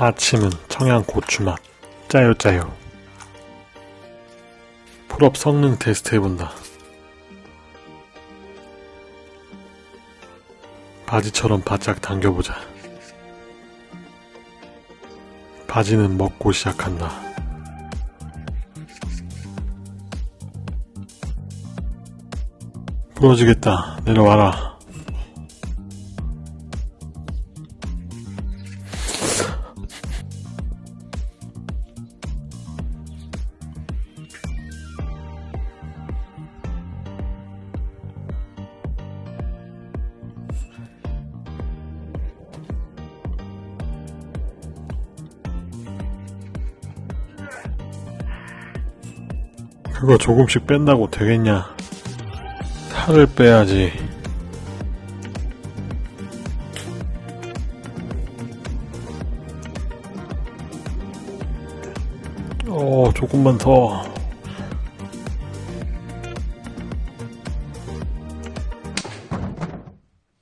아침은 청양 고추맛. 짜요 짜요. Pull-up 성능 테스트 해본다. 바지처럼 바짝 당겨보자. 바지는 먹고 시작한다. 부러지겠다. 내려와라 그거 조금씩 뺀다고 되겠냐? 살을 빼야지. 어, 조금만 더.